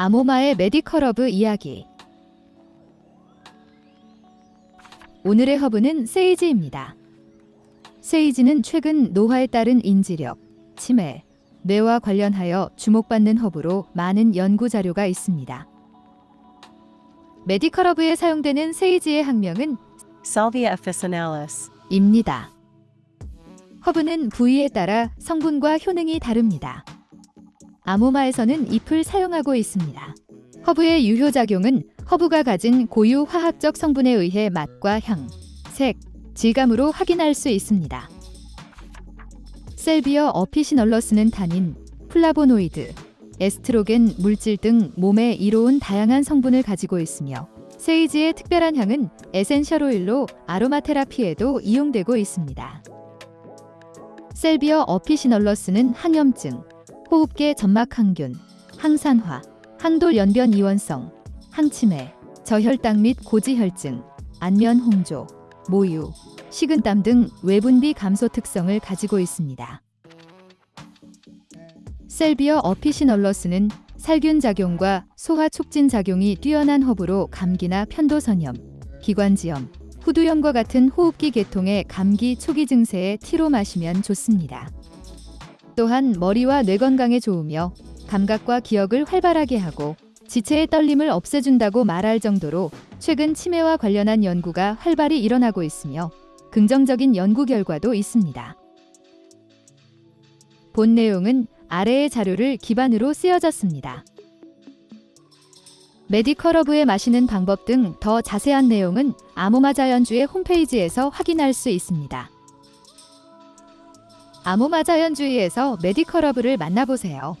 아모마의 메디컬 허브 이야기 오늘의 허브는 세이지입니다. 세이지는 최근 노화에 따른 인지력, 치매, 뇌와 관련하여 주목받는 허브로 많은 연구 자료가 있습니다. 메디컬 허브에 사용되는 세이지의 학명은 Salvia officinalis. 입니다. 허브는 부위에 따라 성분과 효능이 다릅니다. 아모마에서는 잎을 사용하고 있습니다. 허브의 유효작용은 허브가 가진 고유 화학적 성분에 의해 맛과 향, 색, 질감으로 확인할 수 있습니다. Salvia officinalis는 타닌, 플라보노이드, 에스트로겐 물질 등 몸에 이로운 다양한 성분을 가지고 있으며 세이지의 특별한 향은 에센셜 오일로 아로마 테라피에도 이용되고 있습니다. 셀비어 어피시널러스는 항염증, 호흡계 점막 항균, 항산화, 항돌 연변 이원성, 항치매, 저혈당 및 고지혈증, 안면 홍조, 모유, 식은땀 등 외분비 감소 특성을 가지고 있습니다. 셀비어 어피시널러스는 살균 작용과 소화 촉진 작용이 뛰어난 허브로 감기나 편도선염, 기관지염, 후두염과 같은 호흡기 계통의 감기 초기 증세에 티로 마시면 좋습니다. 또한 머리와 뇌 건강에 좋으며 감각과 기억을 활발하게 하고 지체의 떨림을 없애준다고 말할 정도로 최근 치매와 관련한 연구가 활발히 일어나고 있으며 긍정적인 연구 결과도 있습니다. 본 내용은 아래의 자료를 기반으로 쓰여졌습니다. 메디컬 허브에 마시는 방법 등 더 자세한 내용은 아모마 자연주의 홈페이지에서 확인할 수 있습니다. 아모마 자연주의에서 메디컬 허브를 만나보세요.